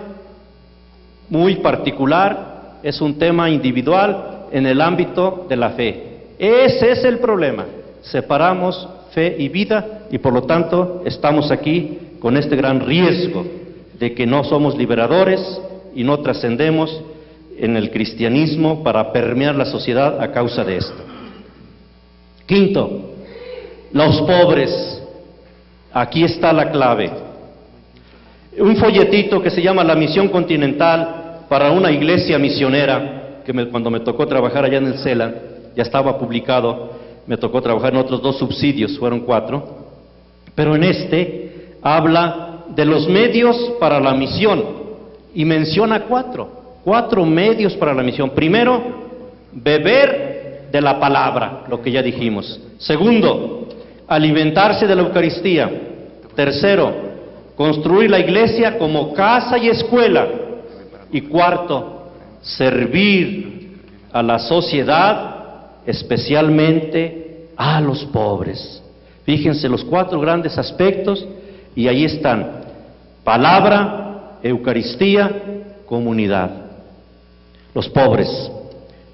muy particular, es un tema individual en el ámbito de la fe. Ese es el problema. Separamos fe y vida y por lo tanto estamos aquí con este gran riesgo de que no somos liberadores y no trascendemos en el cristianismo para permear la sociedad a causa de esto. Quinto, los pobres. Aquí está la clave un folletito que se llama La Misión Continental para una iglesia misionera, que cuando me tocó trabajar allá en el CELA, ya estaba publicado, me tocó trabajar en otros dos subsidios, fueron cuatro, pero en este habla de los medios para la misión y menciona cuatro, cuatro medios para la misión. Primero, beber de la palabra, lo que ya dijimos. Segundo, alimentarse de la Eucaristía. Tercero, construir la iglesia como casa y escuela. Y cuarto, servir a la sociedad, especialmente a los pobres. Fíjense los cuatro grandes aspectos y ahí están. Palabra, Eucaristía, comunidad. Los pobres,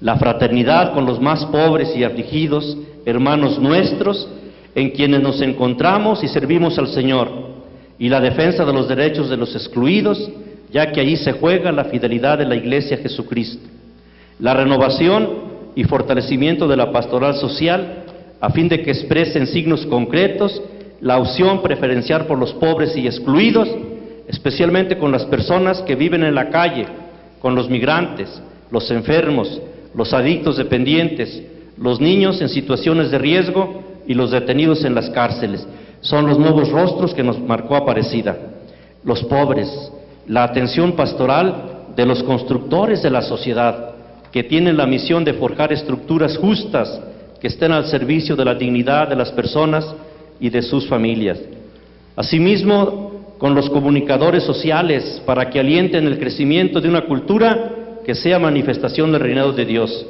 la fraternidad con los más pobres y afligidos, hermanos nuestros, en quienes nos encontramos y servimos al Señor y la defensa de los derechos de los excluidos, ya que allí se juega la fidelidad de la Iglesia Jesucristo. La renovación y fortalecimiento de la pastoral social, a fin de que expresen signos concretos la opción preferencial por los pobres y excluidos, especialmente con las personas que viven en la calle, con los migrantes, los enfermos, los adictos dependientes, los niños en situaciones de riesgo y los detenidos en las cárceles. Son los nuevos rostros que nos marcó Aparecida, los pobres, la atención pastoral de los constructores de la sociedad, que tienen la misión de forjar estructuras justas que estén al servicio de la dignidad de las personas y de sus familias. Asimismo, con los comunicadores sociales para que alienten el crecimiento de una cultura que sea manifestación del reinado de Dios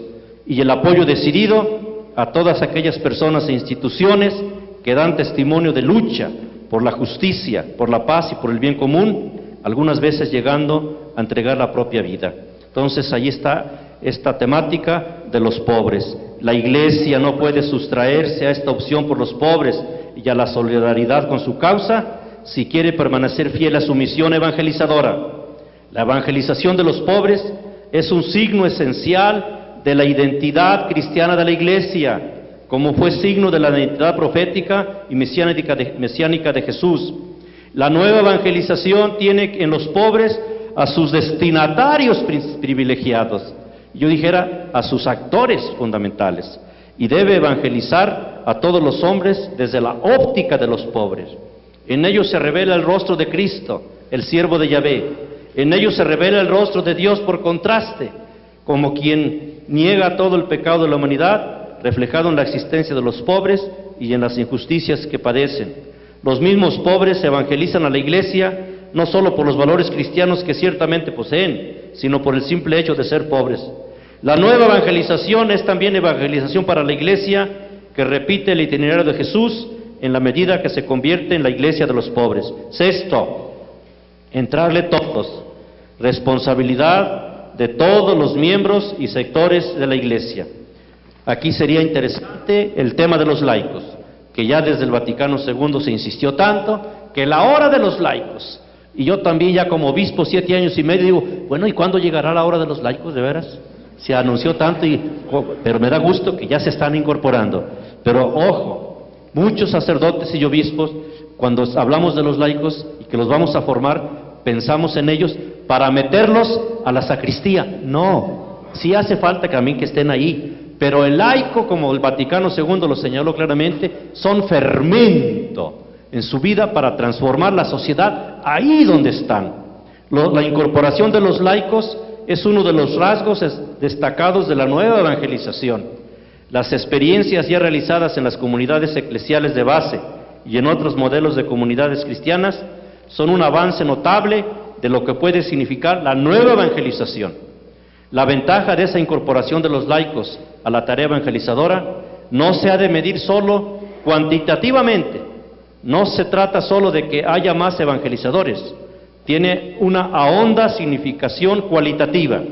y el apoyo decidido a todas aquellas personas e instituciones que dan testimonio de lucha por la justicia, por la paz y por el bien común, algunas veces llegando a entregar la propia vida. Entonces ahí está esta temática de los pobres. La iglesia no puede sustraerse a esta opción por los pobres y a la solidaridad con su causa si quiere permanecer fiel a su misión evangelizadora. La evangelización de los pobres es un signo esencial de la identidad cristiana de la iglesia como fue signo de la identidad profética y mesiánica de, Jesús. La nueva evangelización tiene en los pobres a sus destinatarios privilegiados, yo dijera a sus actores fundamentales, y debe evangelizar a todos los hombres desde la óptica de los pobres. En ellos se revela el rostro de Cristo, el siervo de Yahvé. En ellos se revela el rostro de Dios por contraste, como quien niega todo el pecado de la humanidad reflejado en la existencia de los pobres y en las injusticias que padecen. Los mismos pobres evangelizan a la iglesia no solo por los valores cristianos que ciertamente poseen, sino por el simple hecho de ser pobres. La nueva evangelización es también evangelización para la iglesia que repite el itinerario de Jesús en la medida que se convierte en la iglesia de los pobres. Sexto, entrarle todos, responsabilidad de todos los miembros y sectores de la iglesia. Aquí sería interesante el tema de los laicos, que ya desde el Vaticano II se insistió tanto, que la hora de los laicos, y yo también ya como obispo siete años y medio digo, bueno, ¿y cuándo llegará la hora de los laicos de veras? Se anunció tanto, y, pero me da gusto que ya se están incorporando. Pero ojo, muchos sacerdotes y obispos, cuando hablamos de los laicos y que los vamos a formar, pensamos en ellos para meterlos a la sacristía. No, sí hace falta también que estén ahí, pero el laico, como el Vaticano II lo señaló claramente, son fermento en su vida para transformar la sociedad ahí donde están. la incorporación de los laicos es uno de los rasgos destacados de la nueva evangelización. Las experiencias ya realizadas en las comunidades eclesiales de base y en otros modelos de comunidades cristianas son un avance notable de lo que puede significar la nueva evangelización. La ventaja de esa incorporación de los laicos a la tarea evangelizadora no se ha de medir solo cuantitativamente, no se trata solo de que haya más evangelizadores, tiene una ahonda significación cualitativa.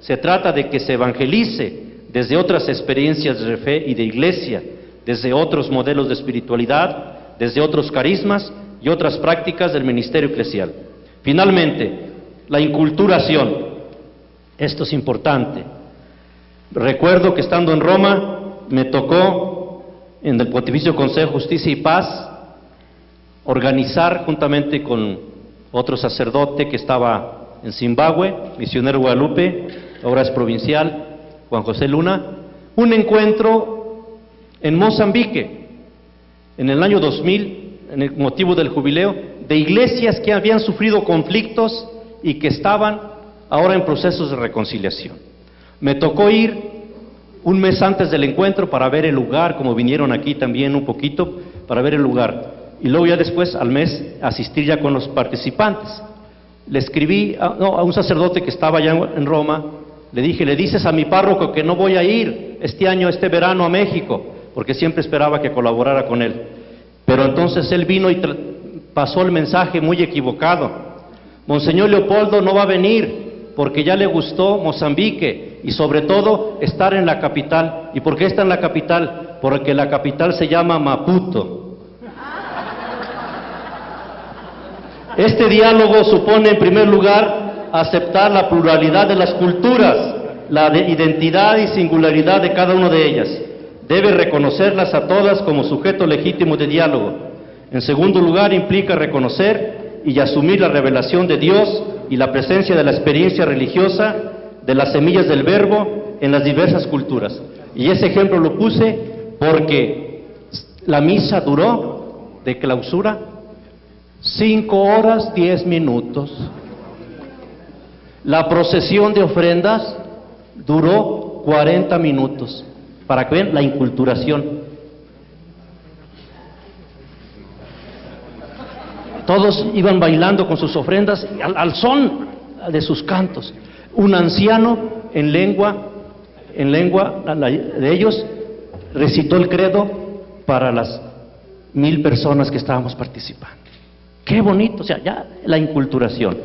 Se trata de que se evangelice desde otras experiencias de fe y de iglesia, desde otros modelos de espiritualidad, desde otros carismas y otras prácticas del ministerio eclesial. Finalmente, la inculturación. Esto es importante. Recuerdo que estando en Roma me tocó en el Pontificio Consejo de Justicia y Paz organizar juntamente con otro sacerdote que estaba en Zimbabue, misionero Guadalupe, ahora es provincial, Juan José Luna, un encuentro en Mozambique, en el año 2000, en el motivo del jubileo, de iglesias que habían sufrido conflictos y que estaban ahora en procesos de reconciliación. Me tocó ir un mes antes del encuentro para ver el lugar, como vinieron aquí también un poquito, para ver el lugar y luego ya después al mes asistir ya con los participantes. Le escribí a, un sacerdote que estaba allá en Roma, le dije, le dices a mi párroco que no voy a ir este año, este verano a México, porque siempre esperaba que colaborara con él. Pero entonces él vino y pasó el mensaje muy equivocado. Monseñor Leopoldo no va a venir porque ya le gustó Mozambique y sobre todo estar en la capital. ¿Y por qué está en la capital? Porque la capital se llama Maputo. Este diálogo supone, en primer lugar, aceptar la pluralidad de las culturas, la identidad y singularidad de cada una de ellas. Debe reconocerlas a todas como sujeto legítimo de diálogo. En segundo lugar, implica reconocer y asumir la revelación de Dios y la presencia de la experiencia religiosa de las semillas del verbo en las diversas culturas. Y ese ejemplo lo puse porque la misa duró de clausura Cinco horas, diez minutos. La procesión de ofrendas duró 40 minutos. Para que vean la inculturación. Todos iban bailando con sus ofrendas al, al son de sus cantos. Un anciano en lengua, en lengua de ellos, recitó el credo para las mil personas que estábamos participando. Qué bonito, o sea, ya la inculturación.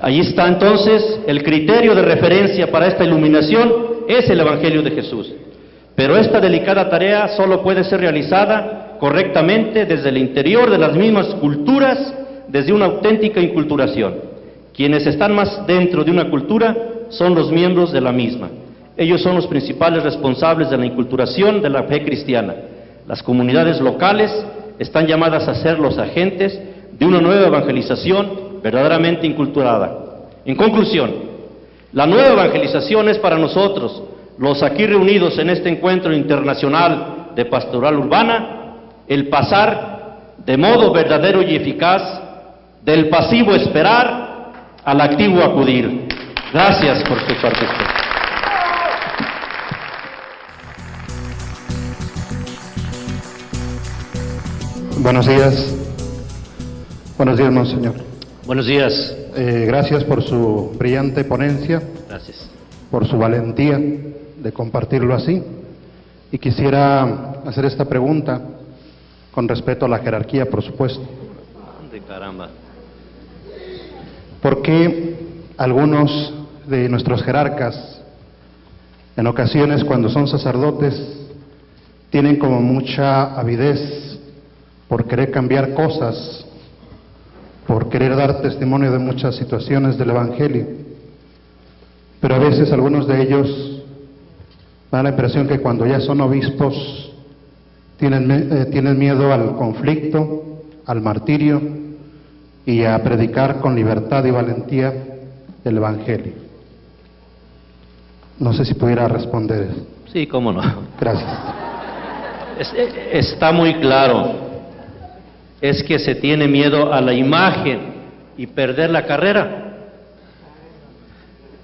Ahí está entonces el criterio de referencia para esta iluminación, es el Evangelio de Jesús. Pero esta delicada tarea solo puede ser realizada correctamente desde el interior de las mismas culturas, desde una auténtica inculturación. Quienes están más dentro de una cultura son los miembros de la misma. Ellos son los principales responsables de la inculturación de la fe cristiana. Las comunidades locales están llamadas a ser los agentes de una nueva evangelización verdaderamente inculturada. En conclusión, la nueva evangelización es para nosotros, los aquí reunidos en este encuentro internacional de pastoral urbana, el pasar de modo verdadero y eficaz del pasivo esperar al activo acudir. Gracias por su participación. Buenos días. Buenos días, monseñor. Buenos días. Eh, gracias por su brillante ponencia. Gracias. Por su valentía de compartirlo así. Y quisiera hacer esta pregunta con respecto a la jerarquía, por supuesto. De caramba. ¿Por qué algunos de nuestros jerarcas, en ocasiones cuando son sacerdotes, tienen como mucha avidez por querer cambiar cosas por querer dar testimonio de muchas situaciones del Evangelio. Pero a veces algunos de ellos dan la impresión que cuando ya son obispos tienen, eh, tienen miedo al conflicto, al martirio y a predicar con libertad y valentía el Evangelio. No sé si pudiera responder. Sí, cómo no. Gracias. Es- eh, está muy claro. Es que se tiene miedo a la imagen y perder la carrera.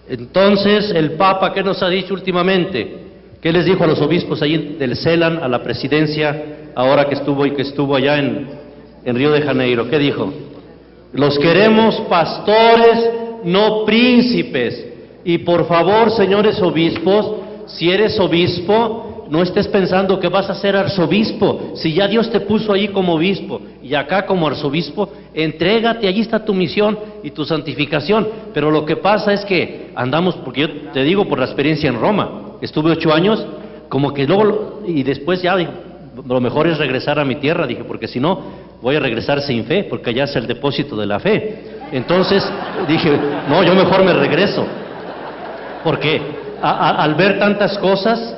Entonces, el Papa, ¿qué nos ha dicho últimamente? ¿Qué les dijo a los obispos allí del CELAN, a la presidencia, ahora que estuvo y que estuvo allá en, en Río de Janeiro? ¿Qué dijo? Los queremos pastores, no príncipes. Y por favor, señores obispos, si eres obispo, no estés pensando que vas a ser arzobispo. Si ya Dios te puso allí como obispo y acá como arzobispo, entrégate, allí está tu misión y tu santificación. Pero lo que pasa es que andamos, porque yo te digo por la experiencia en Roma, estuve ocho años, como que luego, y después ya lo mejor es regresar a mi tierra, dije, porque si no, voy a regresar sin fe, porque allá es el depósito de la fe. Entonces dije, no, yo mejor me regreso. Porque al ver tantas cosas,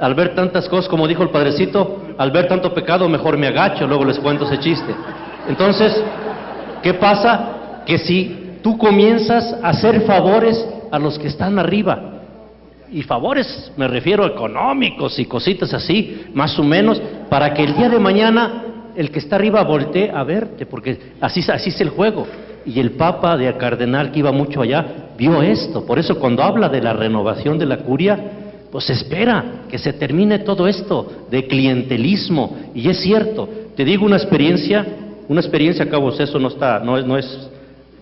al ver tantas cosas, como dijo el padrecito, al ver tanto pecado, mejor me agacho, luego les cuento ese chiste. Entonces, ¿qué pasa? Que si tú comienzas a hacer favores a los que están arriba, y favores me refiero a económicos y cositas así, más o menos, para que el día de mañana el que está arriba voltee a verte, porque así, así es el juego. Y el Papa de Cardenal, que iba mucho allá, vio esto. Por eso cuando habla de la renovación de la curia, pues espera que se termine todo esto de clientelismo. Y es cierto, te digo una experiencia, una experiencia, cabos, eso no está, no es, no es,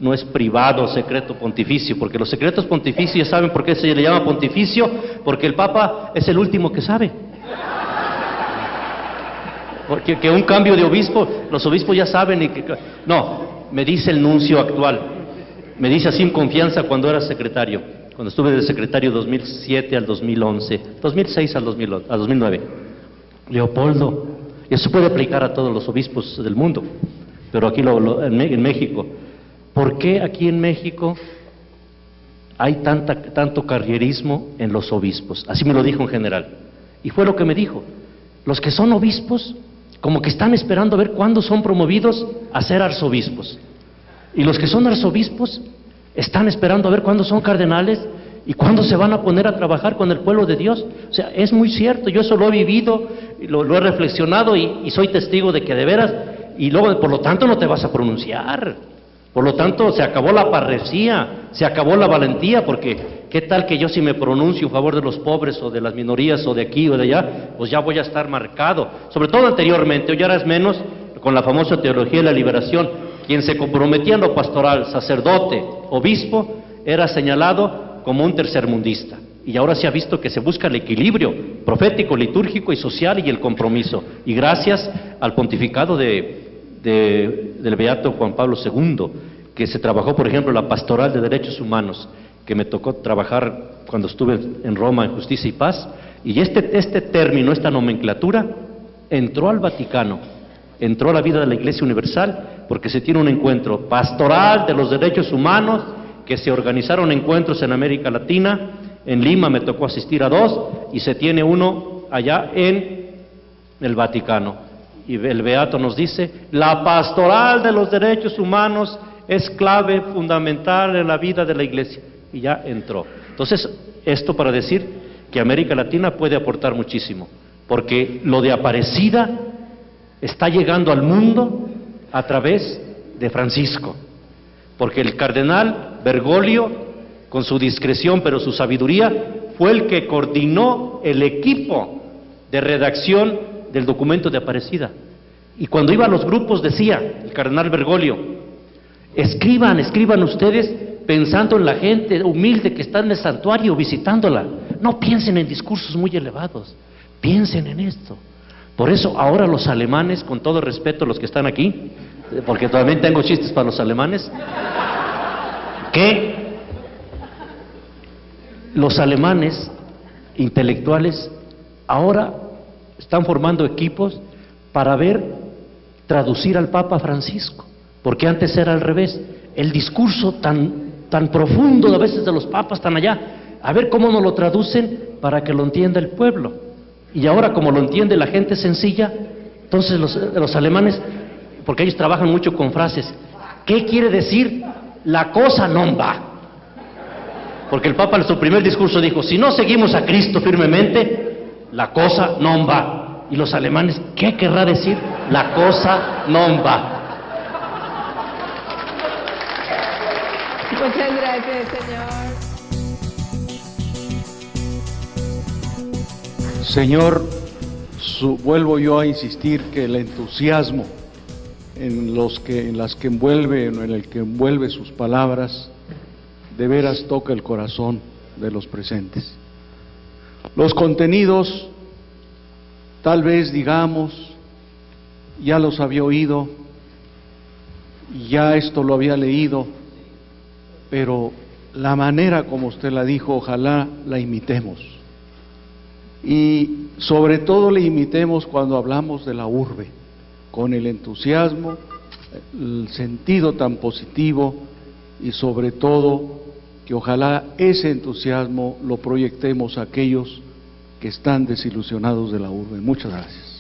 no es privado, secreto pontificio, porque los secretos pontificios, ¿saben por qué se le llama pontificio? Porque el Papa es el último que sabe. Porque que un cambio de obispo, los obispos ya saben y que... No, me dice el nuncio actual, me dice así en confianza cuando era secretario, cuando estuve de secretario 2007 al 2011, 2006 al, 2011, al 2009. Leopoldo, eso puede aplicar a todos los obispos del mundo, pero aquí lo- lo- en, en México. ¿Por qué aquí en México hay tanta, tanto carrierismo en los obispos? Así me lo dijo en general. Y fue lo que me dijo. Los que son obispos, como que están esperando a ver cuándo son promovidos a ser arzobispos. Y los que son arzobispos están esperando a ver cuándo son cardenales y cuándo se van a poner a trabajar con el pueblo de Dios. O sea, es muy cierto, yo eso lo he vivido, lo, lo he reflexionado y, y soy testigo de que de veras, y luego, por lo tanto, no te vas a pronunciar. Por lo tanto, se acabó la parresía, se acabó la valentía, porque ¿qué tal que yo si me pronuncio a favor de los pobres o de las minorías o de aquí o de allá, pues ya voy a estar marcado? Sobre todo anteriormente, hoy ahora es menos con la famosa teología de la liberación. Quien se comprometía en lo pastoral, sacerdote, obispo, era señalado como un tercermundista. Y ahora se ha visto que se busca el equilibrio profético, litúrgico y social y el compromiso. Y gracias al pontificado de, de- del Beato Juan Pablo II, que se trabajó, por ejemplo, la pastoral de derechos humanos, que me tocó trabajar cuando estuve en Roma en Justicia y Paz, y este, este término, esta nomenclatura, entró al Vaticano, entró a la vida de la Iglesia Universal, porque se tiene un encuentro pastoral de los derechos humanos, que se organizaron encuentros en América Latina, en Lima me tocó asistir a dos, y se tiene uno allá en el Vaticano. Y el Beato nos dice, la pastoral de los derechos humanos es clave fundamental en la vida de la iglesia. Y ya entró. Entonces, esto para decir que América Latina puede aportar muchísimo, porque lo de Aparecida está llegando al mundo a través de Francisco, porque el cardenal Bergoglio, con su discreción pero su sabiduría, fue el que coordinó el equipo de redacción del documento de Aparecida. Y cuando iba a los grupos decía el cardenal Bergoglio, escriban, escriban ustedes pensando en la gente humilde que está en el santuario visitándola. No piensen en discursos muy elevados, piensen en esto. Por eso ahora los alemanes, con todo respeto a los que están aquí, porque también tengo chistes para los alemanes, que los alemanes intelectuales ahora están formando equipos para ver traducir al Papa Francisco, porque antes era al revés, el discurso tan, tan profundo a veces de los papas tan allá, a ver cómo nos lo traducen para que lo entienda el pueblo. Y ahora como lo entiende la gente sencilla, entonces los, los alemanes, porque ellos trabajan mucho con frases, ¿qué quiere decir? La cosa no va. Porque el Papa en su primer discurso dijo, si no seguimos a Cristo firmemente, la cosa no va. Y los alemanes, ¿qué querrá decir? La cosa no va. Muchas gracias, Señor. Señor, vuelvo yo a insistir que el entusiasmo en, los que, en las que envuelve, en el que envuelve sus palabras, de veras toca el corazón de los presentes. Los contenidos, tal vez digamos, ya los había oído, ya esto lo había leído, pero la manera como usted la dijo, ojalá la imitemos. Y sobre todo le imitemos cuando hablamos de la urbe, con el entusiasmo, el sentido tan positivo y sobre todo que ojalá ese entusiasmo lo proyectemos a aquellos que están desilusionados de la urbe. Muchas gracias.